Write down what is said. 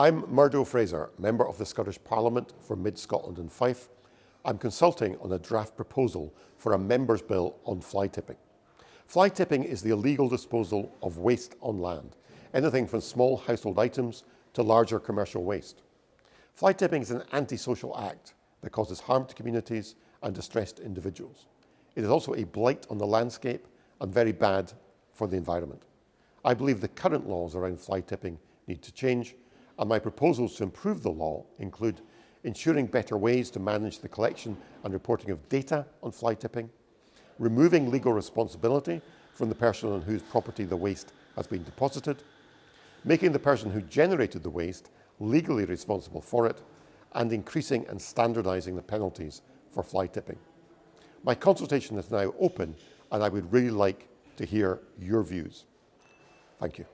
I'm Murdo Fraser, Member of the Scottish Parliament for Mid-Scotland and Fife. I'm consulting on a draft proposal for a Members' Bill on fly tipping. Fly tipping is the illegal disposal of waste on land, anything from small household items to larger commercial waste. Fly tipping is an antisocial act that causes harm to communities and distressed individuals. It is also a blight on the landscape and very bad for the environment. I believe the current laws around fly tipping need to change and my proposals to improve the law include ensuring better ways to manage the collection and reporting of data on fly tipping, removing legal responsibility from the person on whose property the waste has been deposited, making the person who generated the waste legally responsible for it, and increasing and standardising the penalties for fly tipping. My consultation is now open and I would really like to hear your views. Thank you.